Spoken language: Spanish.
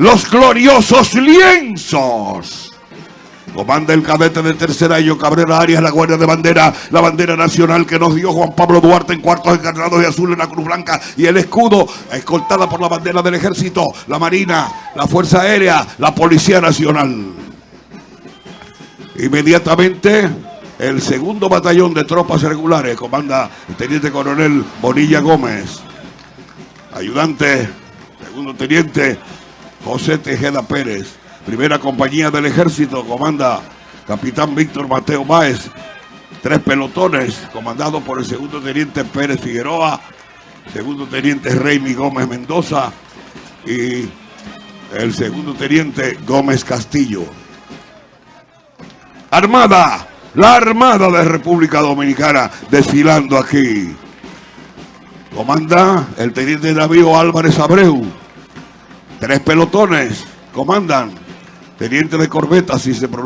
los gloriosos lienzos. Comanda el cadete de tercer año, Cabrera Arias, la Guardia de Bandera, la bandera nacional que nos dio Juan Pablo Duarte en cuartos encarnados y azul en la Cruz Blanca y el escudo, escoltada por la bandera del Ejército, la Marina, la Fuerza Aérea, la Policía Nacional. Inmediatamente, el segundo batallón de tropas regulares, comanda el teniente coronel Bonilla Gómez, ayudante, segundo teniente José Tejeda Pérez. Primera compañía del ejército, comanda capitán Víctor Mateo Báez. Tres pelotones, comandados por el segundo teniente Pérez Figueroa, segundo teniente Reymi Gómez Mendoza y el segundo teniente Gómez Castillo. Armada, la Armada de República Dominicana desfilando aquí. Comanda el teniente navío Álvarez Abreu. Tres pelotones comandan. Teniente de corbeta, si se pronuncia.